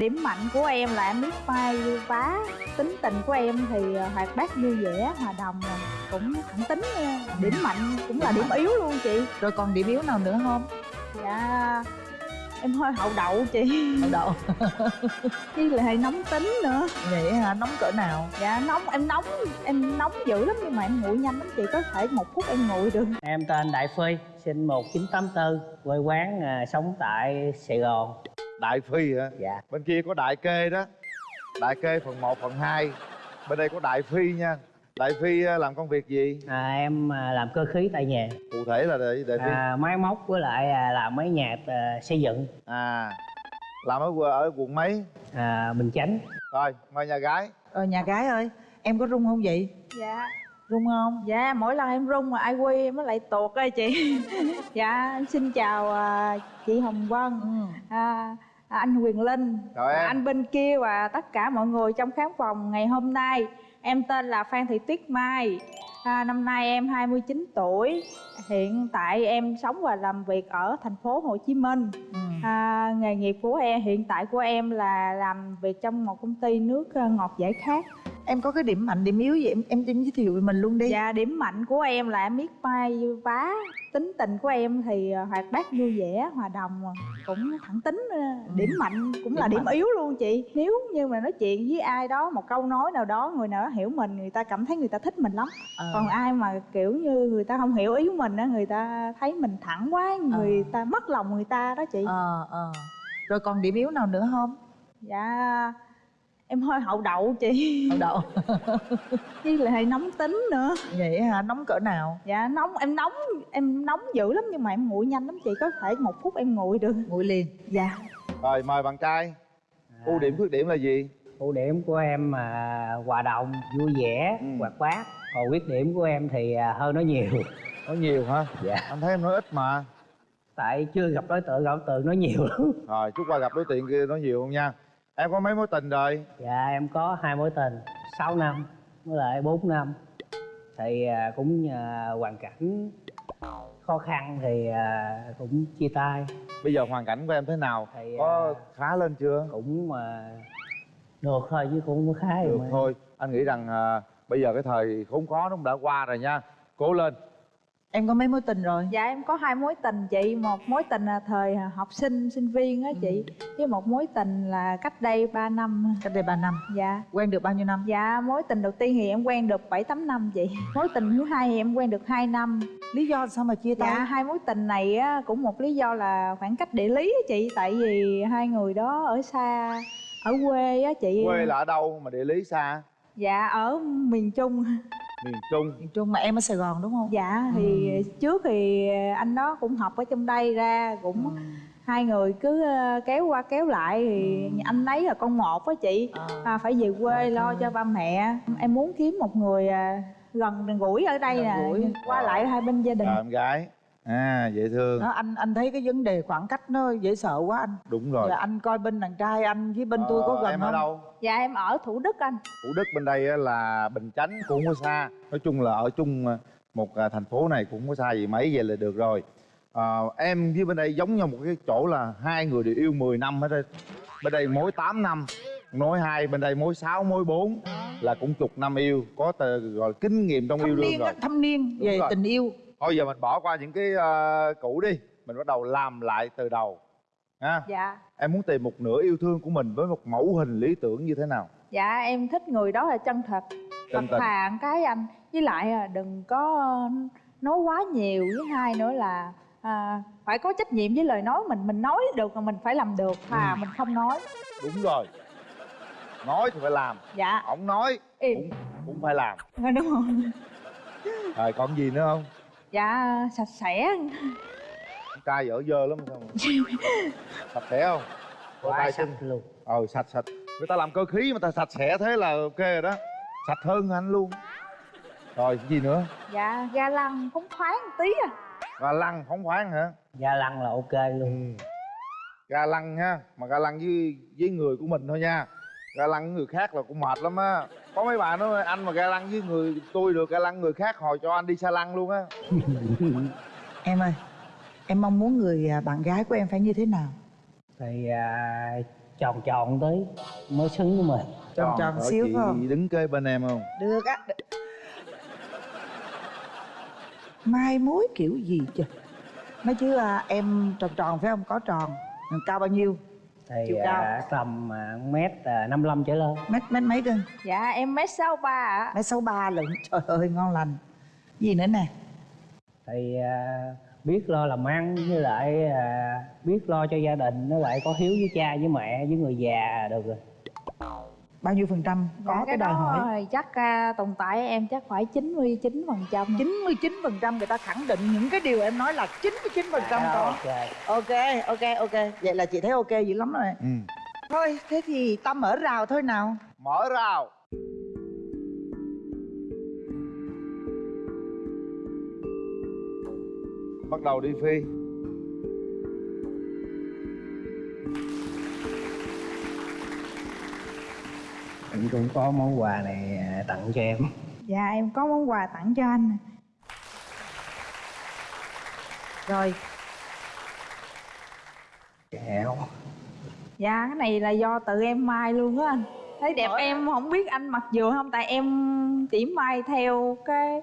điểm mạnh của em là em biết mai vá tính tình của em thì ờ, hoạt bát vui vẻ hòa đồng cũng thẳng tính nha. điểm mạnh cũng là điểm yếu luôn chị. Rồi còn điểm yếu nào nữa không? Dạ em hơi hậu đậu chị. Hậu đậu. Với lại nóng tính nữa. Vậy hả? Nóng cỡ nào? Dạ nóng em nóng em nóng dữ lắm nhưng mà em nguội nhanh lắm chị có thể một phút em nguội được. Em tên Đại Phi, sinh 1984, quê quán à, sống tại Sài Gòn. Đại phi hả? Dạ. bên kia có đại kê đó. Đại kê phần 1, phần 2 bên đây có đại phi nha. Đại phi ờ, làm công việc gì? À, em à, làm cơ khí tại nhà, cụ thể là đại, đại phi. À, máy móc với lại à, làm mấy nhà à, xây dựng, à làm ở ở quận mấy? À, Bình Chánh. rồi mời nhà gái. Rồi nhà gái ơi em có rung không vậy? Dạ. Rung không? Dạ mỗi lần em rung mà ai quy em mới lại tuột ơi chị. Dạ xin chào à, chị hồng vân. Ừ. à, à, anh Quyền Linh, em. và anh bên kia và tất cả mọi người trong khán phòng ngày hôm nay. Em tên là Phan Thị Tuyết Mai. À, năm nay em 29 tuổi. Hiện tại em sống và làm việc ở thành phố Hồ Chí Minh. Ừ. À, nghề nghiệp của em hiện tại của em là làm việc trong một công ty nước ờ, ngọt giải khát. Em có cái điểm mạnh điểm yếu gì? Em em em giới thiệu về mình luôn đi. Dạ điểm mạnh của em là em biết may vá. Tính tình của em thì ờ, hoạt bát vui vẻ, hòa đồng rồi Cũng thẳng tính ờ, Điểm mạnh cũng là Điểm điểm mạnh. yếu luôn chị. Nếu như mà nói chuyện với ai đó Một câu nói nào đó người nào đó hiểu mình Người ta cảm thấy người ta thích mình lắm. Ờ. Còn ai mà kiểu như người ta không hiểu ý mình á Người ta thấy mình thẳng quá Người ta mất lòng người ta đó chị. Ờ ờ. Rồi còn điểm yếu nào nữa không? Dạ em hơi hậu đậu chị. Hậu đậu. Với lại nóng tính nữa. Vậy hả? Nóng cỡ nào? Dạ nóng em nóng em nóng dữ lắm nhưng mà em nguội nhanh lắm chị có thể một phút em nguội được. Nguội liền. Dạ. Rồi mời bạn trai. Ưu điểm khuyết điểm là gì? Ưu điểm của em à, hòa đồng, vui vẻ, Ừ. hoạt bát. Còn khuyết điểm của em thì à, hơi nói nhiều. nói nhiều hả? Dạ. anh thấy em nói ít mà. Tại chưa gặp đối tượng, gặp đối tượng nói nhiều lắm. rồi chút qua gặp đối tượng kia nói nhiều không nha em có mấy mối tình rồi? Dạ em có hai mối tình. 6 năm với lại 4 năm. Thì à, cũng hoàn cảnh khó khăn thì à, cũng chia tay. Bây giờ hoàn cảnh của em thế nào? Thì, có à, khá lên chưa? Cũng mà được thôi chứ cũng khá được mà. thôi. Anh nghĩ rằng à, bây giờ cái thời khốn khó nó cũng đã qua rồi nha. Cố lên em có mấy mối tình rồi? Dạ em có hai mối tình chị. Một mối tình là thời học sinh sinh viên á chị. Với một mối tình là cách đây 3 năm. Cách đây 3 năm? Dạ. Quen được bao nhiêu năm? Dạ mối tình đầu tiên thì em quen được 7 8 năm chị. Mối tình thứ hai thì em quen được 2 năm. Lý do sao mà chia tay? Dạ hai mối tình này á cũng một lý do là khoảng cách địa lý á chị. Tại vì hai người đó ở xa ở quê á chị. Quê là ở đâu mà địa lý xa? Dạ ở miền trung miền trung. Miền trung mà em ở sài gòn đúng không? Dạ thì trước thì anh đó cũng học ở trong đây ra cũng hai người cứ ờ, kéo qua kéo lại thì anh ấy là con một á chị. Ờ. à, phải về quê lo cho ba mẹ. Em muốn kiếm một người à, gần gũi ở đây nè qua lại hai bên gia đình. À, em gái à dễ thương. Đó anh anh thấy cái vấn đề khoảng cách nó dễ sợ quá anh. Đúng rồi. Giờ anh coi bên đàn trai anh với bên tôi có Ờ, gần em không? ở đâu? Dạ em ở thủ đức anh. Thủ đức bên đây á là bình chánh cũng không có xa. Nói chung là ở chung à, một à, thành phố này cũng không có xa gì mấy vậy là được rồi. À, em với bên đây giống nhau một cái chỗ là hai người đều yêu 10 năm hết đây bên đây mối 8 năm mối hai bên đây mối 6 mối 4 là cũng chục năm yêu. Có tờ, gọi là kinh nghiệm trong yêu thâm đương niên rồi. thâm niên Đúng về rồi. tình yêu thôi giờ mình bỏ qua những cái à, cũ đi. Mình bắt đầu làm lại từ đầu ha? Dạ. Em muốn tìm một nửa yêu thương của mình với một mẫu hình lý tưởng như thế nào? Dạ em thích người đó là chân thật. Chân thật thà cái anh. Với lại à, đừng có nói quá nhiều. Với hai nữa là à, phải có trách nhiệm với lời nói mình. Mình nói được mà mình phải làm được. Thà Ừ. mình không nói. Đúng rồi. Nói thì phải làm. Dạ. Ổng nói im. cũng cũng phải làm. Đúng không rồi còn gì nữa không dạ sạch sẽ. Trai dở dơ lắm sao mà. sạch sẽ không? Có Quá tay sạch luôn. Ờ sạch sạch. Người ta làm cơ khí mà ta sạch sẽ thế là ok rồi đó. Sạch hơn anh luôn rồi gì nữa? Dạ ga lăng phóng khoáng một tí à. Ga lăng phóng khoáng hả? Ga lăng là ok luôn. Ga lăng ha mà ga lăng với với người của mình thôi nha. Ga lăng với người khác là cũng mệt lắm á có mấy bạn nói anh mà ga lăng với người tôi được ga lăng người khác hồi cho anh đi xa lăng luôn á. Em ơi em mong muốn người à, bạn gái của em phải như thế nào? Thì à, tròn tròn tí mới xứng với mình. Tròn tròn ở xíu chị không? đứng kế bên em không? Được á. Mai mối kiểu gì chứ? Nói chứ à, em tròn tròn phải không? Có tròn. Cao bao nhiêu thì Chiều cao. à, tầm à, mét à, 55 trở lên. Mét mét mấy cân dạ em mét sáu ba ạ. Mét sáu ba lận trời ơi ngon lành. Gì nữa nè? Thì à, biết lo làm ăn với lại à, biết lo cho gia đình với lại có hiếu với cha với mẹ với người già được rồi bao nhiêu phần trăm có dạ, cái đòi đó hỏi? chắc à, tồn tại em chắc phải 99 phần trăm. 99 phần trăm người ta khẳng định những cái điều em nói là 99 phần trăm Dạ, có. ok. Ok ok ok. Vậy là chị thấy ok dữ lắm rồi. Ừ. thôi thế thì ta mở rào thôi nào. Mở rào. Bắt đầu đi phi em cũng có món quà này à, tặng cho em. Dạ em có món quà tặng cho anh. Rồi. Kẹo. Dạ cái này là do tự em may luôn á anh. Thấy đẹp Hỏi em không biết anh mặc vừa không tại em chỉ may theo cái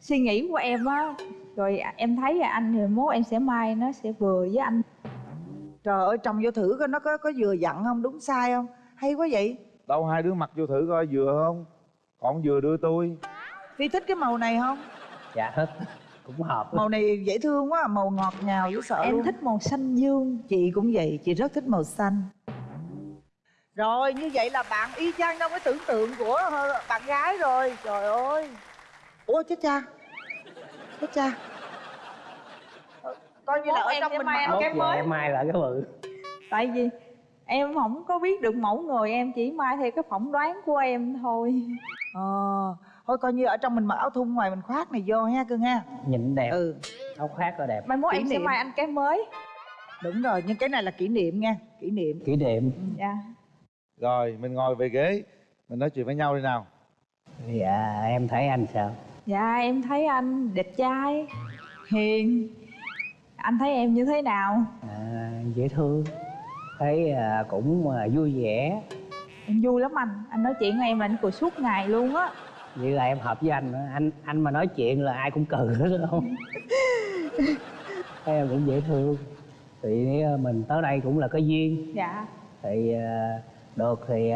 suy nghĩ của em á. Rồi em thấy là anh thì mốt em sẽ may nó sẽ vừa với anh. Trời ơi trồng vô thử coi nó có có vừa dặn không đúng sai không? Hay quá vậy đâu hai đứa mặc vô thử coi vừa không? Còn vừa đưa tôi. Phi thích cái màu này không? Dạ thích. Cũng hợp. Màu này dễ thương quá màu ngọt ngào dễ sợ em luôn. thích màu xanh dương. Chị cũng vậy chị rất thích màu xanh. Rồi như vậy là bạn y chang trong cái tưởng tượng của bạn gái rồi. Trời ơi. Ủa chết cha. Chết cha. Coi như là ở em trong mình mặc cái mới. em mai lại cái bự. Tại vì em không có biết được mẫu người em chỉ may theo cái phỏng đoán của em thôi. Ờ thôi coi như ở trong mình mặc áo thun ngoài mình khoác này vô ha cưng ha. Nhìn đẹp. Ừ. Áo khoác là đẹp. Mai mốt em sẽ may anh cái mới. Đúng rồi nhưng cái này là kỷ niệm nha kỷ niệm. Kỷ niệm. Dạ. Rồi mình ngồi về ghế. Mình nói chuyện với nhau đi nào. Dạ em thấy anh sao? Dạ em thấy anh đẹp trai hiền. Anh thấy em như thế nào? À, dễ thương thấy à, cũng à, vui vẻ. Em vui lắm anh. Anh nói chuyện với em là anh cười suốt ngày luôn á. Vậy là em hợp với anh anh anh mà nói chuyện là ai cũng cười hết không thấy em cũng dễ thương. Thì à, mình tới đây cũng là có duyên. Dạ. Thì được thì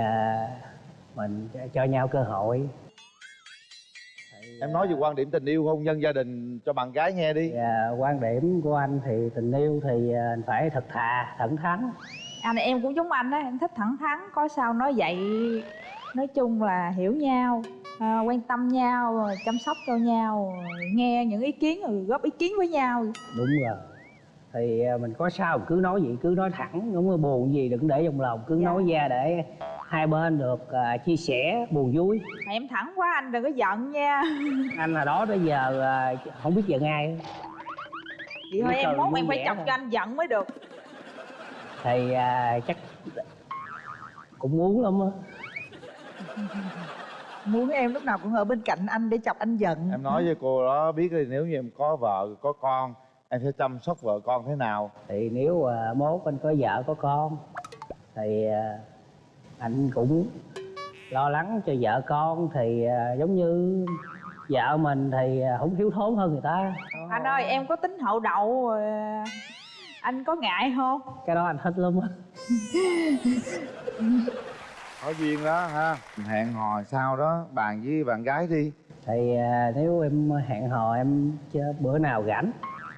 mình cho- nhau cơ hội. Thì, em nói về quan điểm tình yêu hôn nhân gia đình cho bạn gái nghe đi. À, quan điểm của anh thì tình yêu thì phải thật thà thẳng thắn anh em cũng giống anh á em thích thẳng thắn có sao nói vậy nói chung là hiểu nhau à, quan tâm nhau chăm sóc cho nhau nghe những ý kiến rồi góp ý kiến với nhau. Đúng rồi. Thì à, mình có sao cứ nói gì cứ nói thẳng đúng không? Buồn gì đừng để trong lòng cứ Dạ. nói ra để hai bên được à, chia sẻ buồn vui. Mà em thẳng quá anh đừng có giận nha. Anh là đó tới giờ à, không biết giận ai vậy thôi em mốt vui em phải chọc cho anh giận mới được thì à, chắc cũng muốn lắm á. Muốn em lúc nào cũng ở bên cạnh anh để chọc anh giận. Em nói với cô đó biết đi nếu như em có vợ có con em sẽ chăm sóc vợ con thế nào? Thì nếu à, mốt anh có vợ có con thì à, anh cũng lo lắng cho vợ con thì à, giống như vợ mình thì à, không thiếu thốn hơn người ta. Anh ơi em có tính hậu đậu rồi anh có ngại không? Cái đó anh thích lắm á. Có duyên đó ha. Hẹn hò sau đó? Bàn với bạn gái đi. Thì à, nếu em hẹn hò em chớ- bữa nào rảnh.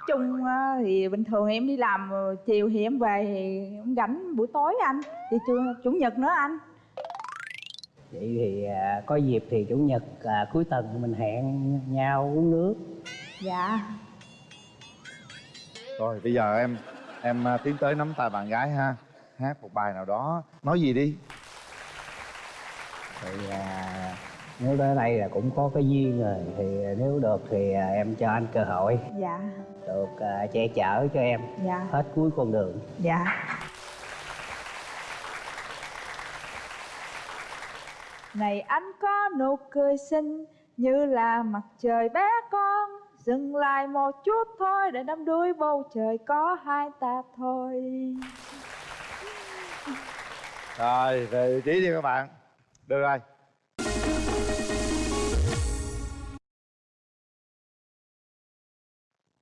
Chung á, thì bình thường em đi làm rồi chiều thì em về thì em rảnh buổi tối anh. Thì chủ, chủ nhật nữa anh. Vậy thì à, có dịp thì chủ nhật à, cuối tuần mình hẹn nhau uống nước. Dạ. Rồi bây giờ em em à, tiến tới nắm tay bạn gái ha. Hát một bài nào đó. Nói gì đi. Thì à, nếu tới đây là cũng có cái duyên rồi. Thì nếu được thì à, em cho anh cơ hội. Dạ. Được à, che chở cho em. Dạ. Hết cuối con đường. Dạ. Này anh có nụ cười xinh như là mặt trời bé con dừng lại một chút thôi để đắm đuối bầu trời có hai ta thôi. Rồi, về vị trí đi các bạn. Được rồi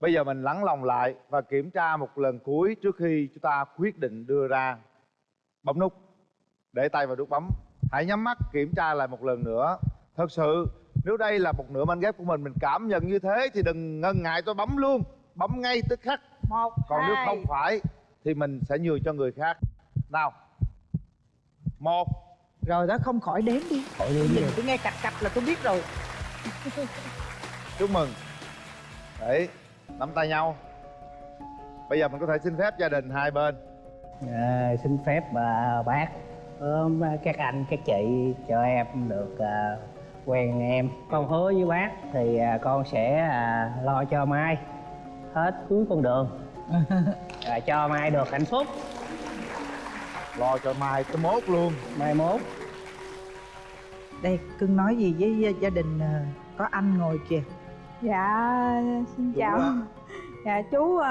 bây giờ mình lắng lòng lại và kiểm tra một lần cuối trước khi chúng ta quyết định đưa ra bấm nút. Để tay vào nút bấm. Hãy nhắm mắt kiểm tra lại một lần nữa. Thật sự nếu đây là một nửa mảnh ghép của mình mình cảm nhận như thế thì đừng ngần ngại tôi bấm luôn. Bấm ngay tức khắc. Một còn hai. nếu không phải thì mình sẽ nhường cho người khác. Nào. Một. Rồi đó không khỏi đếm đi. Khỏi đi nhìn đi. tôi nghe cạch cạch là tôi biết rồi. Chúc mừng. Đấy nắm tay nhau. Bây giờ mình có thể xin phép gia đình hai bên. À, xin phép à, bác. Ôm các anh các chị cho em được à, quen em. Con hứa với bác thì à, con sẽ à, lo cho mai hết cuối con đường. À, cho mai được hạnh phúc. Lo cho mai tới mốt luôn. Mai mốt. Đây cưng nói gì với gia- gia đình có anh ngồi kìa? Dạ xin Đúng chào. Quá. dạ chú ờ,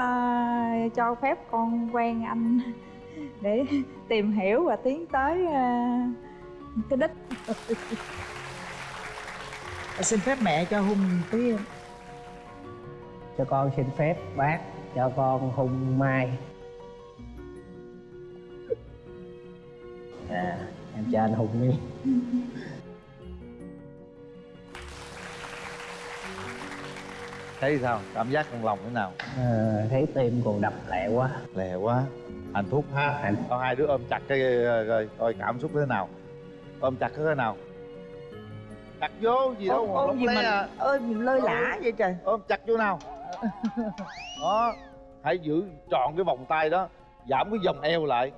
cho phép con quen anh để tìm hiểu và tiến tới ờ, cái đích xin phép mẹ cho hôn tí cho con xin phép bác cho con hung mai. À em cho anh hùng đi. Thấy sao? Cảm giác trong lòng thế nào? À, thấy tim còn đập lẹ quá. Lẹ quá. Hạnh phúc ha. Hạnh- con hai đứa ôm chặt cái rồi coi cảm xúc thế nào? Ôm chặt thế nào chặt vô gì đâu mà ôm gì mà à. ơi mình lơi lả vậy trời? ôm chặt vô nào. Đó hãy giữ trọn cái vòng tay đó giảm cái vòng eo lại